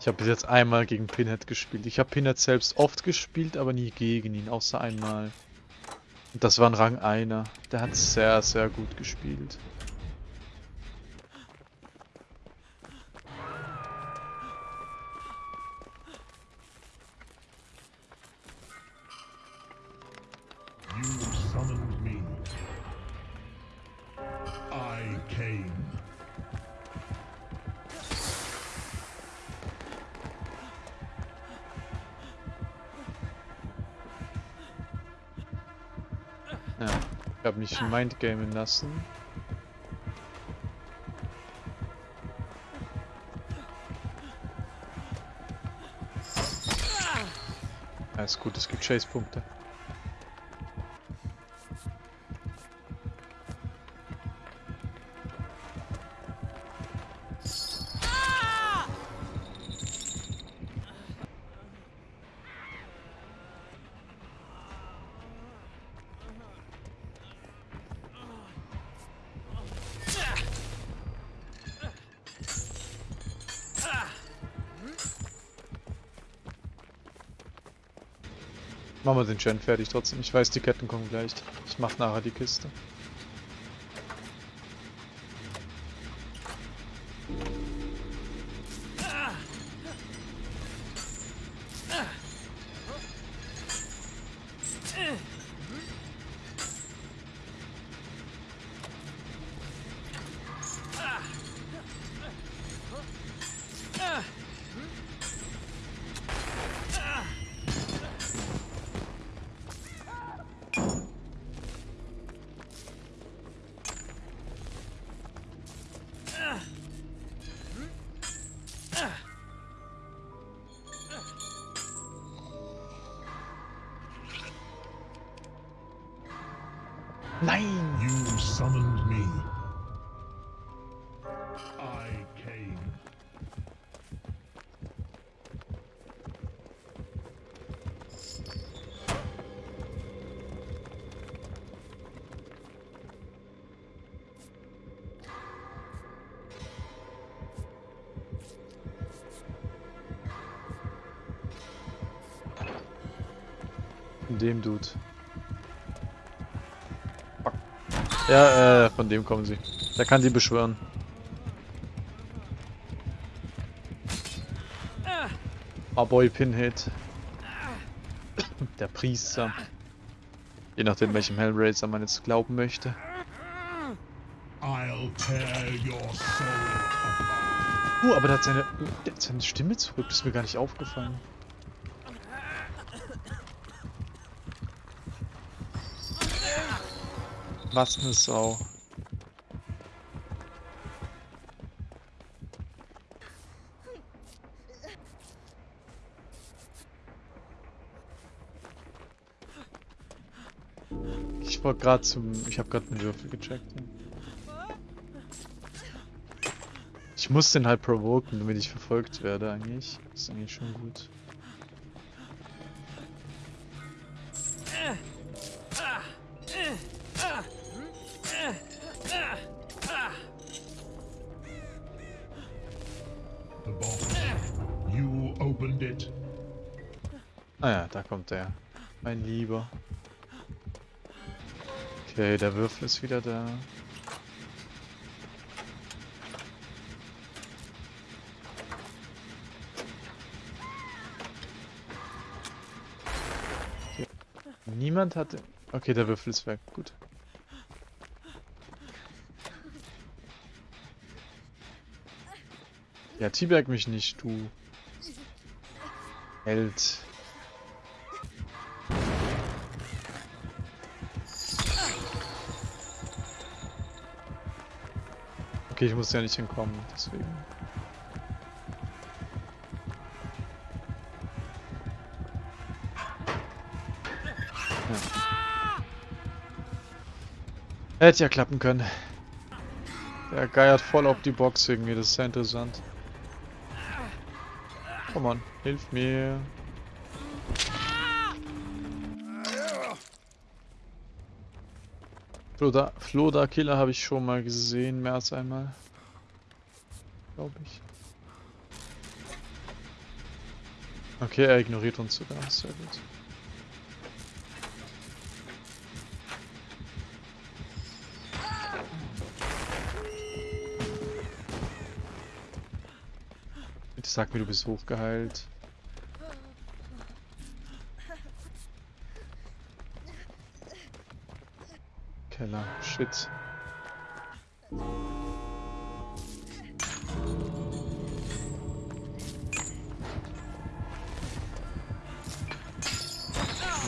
Ich habe bis jetzt einmal gegen Pinhead gespielt. Ich habe Pinhead selbst oft gespielt, aber nie gegen ihn, außer einmal. Und das war ein Rang einer. Der hat sehr, sehr gut gespielt. You summoned me. I came. Ja, ich habe mich mindgamen lassen. Ja, ist gut, es gibt Chase-Punkte. Machen wir den Gen fertig trotzdem. Ich weiß, die Ketten kommen gleich. Ich mach nachher die Kiste. Nein! You summoned me. I came. Von dem Dude. Ja, äh, von dem kommen sie. Der kann die beschwören. Ah, Boy Pinhead. Der Priester. Je nachdem, welchem Hellraiser man jetzt glauben möchte. I'll tear your soul apart. Uh, aber der hat seine, der hat seine Stimme zurück. Das ist mir gar nicht aufgefallen. Was eine Sau. Ich wollte gerade zum. Ich habe gerade einen Würfel gecheckt. Ich muss den halt provoken, damit ich verfolgt werde eigentlich. Ist eigentlich schon gut. Ah ja, da kommt er. Mein Lieber. Okay, der Würfel ist wieder da. Okay. Niemand hatte... Okay, der Würfel ist weg. Gut. Ja, T-Berg mich nicht, du. Held. Okay, ich muss ja nicht hinkommen, deswegen. Ja. Hätte ja klappen können. Der geiert voll auf die Box irgendwie, das ist sehr interessant. Komm on, hilf mir. Floda, Floda Killer habe ich schon mal gesehen, mehr als einmal. Glaube ich. Okay, er ignoriert uns sogar. Sehr gut. Bitte sag mir, du bist hochgeheilt. Keller. Shit.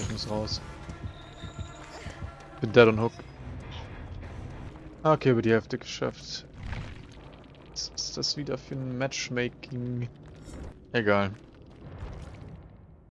Ich muss raus. Bin dead on hook. Ah, Okay, über die Hälfte geschafft. Was ist das wieder für ein Matchmaking? Egal.